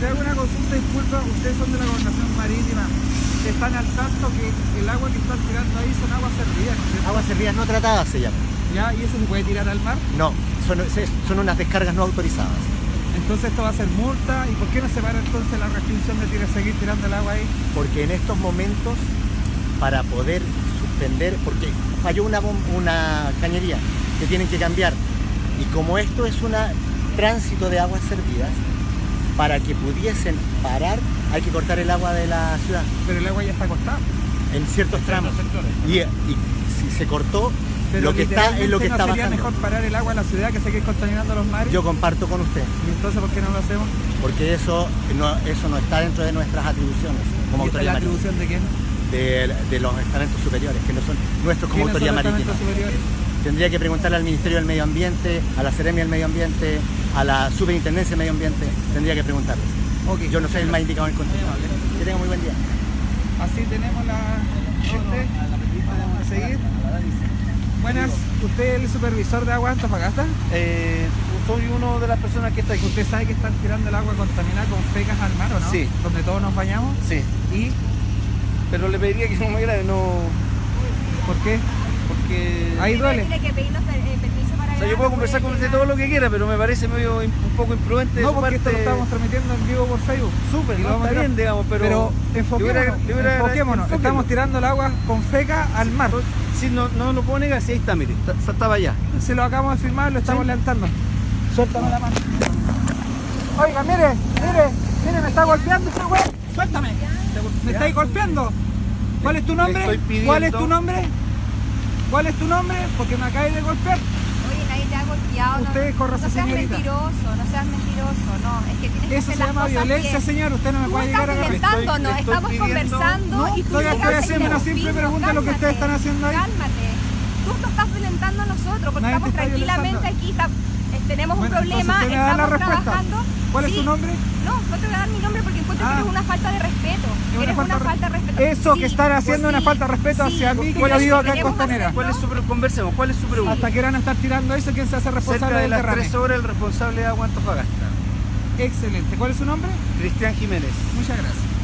Entonces, disculpa, ustedes son de la gobernación marítima. Están al tanto que el agua que están tirando ahí son aguas servidas. Aguas servidas no tratadas se llama. ¿Ya? ¿Y eso se puede tirar al mar? No, son, son unas descargas no autorizadas. Entonces esto va a ser multa. ¿Y por qué no se para entonces la restricción de tirar, seguir tirando el agua ahí? Porque en estos momentos, para poder suspender, porque falló una, una cañería que tienen que cambiar. Y como esto es un tránsito de aguas servidas, para que pudiesen parar hay que cortar el agua de la ciudad Pero el agua ya está cortada. en ciertos tramos. Y, y si se cortó, Pero lo que está es lo que literalmente está ¿no sería bajando. mejor parar el agua en la ciudad que seguir contaminando los mares? Yo comparto con usted, ¿Y entonces por qué no lo hacemos? porque eso no, eso no está dentro de nuestras atribuciones como ¿Y la atribución de quién? de, de los estamentos superiores, que no son nuestros como ¿Quiénes son autoridad marítima. Tendría que preguntarle al Ministerio del Medio Ambiente, a la Seremia del Medio Ambiente, a la Superintendencia del Medio Ambiente, tendría que preguntarles. Ok. Yo no soy el más indicado en el contexto. Que tenga muy buen día. Así tenemos la... Vamos a seguir. Buenas, ¿usted es el supervisor de agua de Antofagasta? Eh, soy uno de las personas que está aquí. ¿Usted sabe que están tirando el agua contaminada con fecas al mar o no? Sí. Donde todos nos bañamos. Sí, ¿Y pero le pediría que no me grave, no. por qué? Ahí duele. Tiene que pedirnos eh, permiso para O sea, yo puedo conversar con usted todo lo que quiera, pero me parece medio un poco imprudente. de No, porque esto lo estamos transmitiendo en vivo por Facebook. Súper, Y lo vamos bien, digamos, pero. Pero enfoquémonos. Estamos tirando el agua con feca al mar. Sí, no, no lo puedo negar, sí, ahí está, mire, estaba allá. Se lo acabamos de filmar, lo estamos levantando. Suéltame la mano. Oiga, mire, mire, mire, me está golpeando ese güey. Suéltame. Me estáis golpeando. ¿Cuál es tu nombre? ¿Cuál es tu nombre? ¿Cuál es tu nombre? Porque me acabáis de golpear. Oye, nadie te ha golpeado. Usted no, corra, no seas señorita. mentiroso, no seas mentiroso, no. Es que tienes que Eso hacer se las llama cosas violencia, bien. señor. Usted no me Tú puede llegar a agarrar. estoy- estoy estamos pidiendo- conversando No, y tú estoy- haciendo una simple pregunta de lo que ustedes cálmate, están haciendo ahí. Cálmate. Tú te estás violentando a nosotros porque Nadie estamos tranquilamente violentando. aquí, está- eh, tenemos Bueno, un problema, estamos respuesta. trabajando. ¿Cuál es su nombre? No, no te voy a dar mi nombre porque encuentro Ah. que eres una falta de respeto. una eres falta una falta de respeto. Eso que están haciendo es una sí, falta de respeto sí, hacia mí, que yo vivo acá en Costanera. ¿Cuál es su conversemos, ¿cuál es su pregunta? ¿Hasta qué van a estar tirando eso? ¿Quién se hace responsable Cerca de del las derrame? 3 horas el responsable de Agua Antofagasta, Excelente. ¿Cuál es su nombre? Cristian Jiménez. Muchas gracias.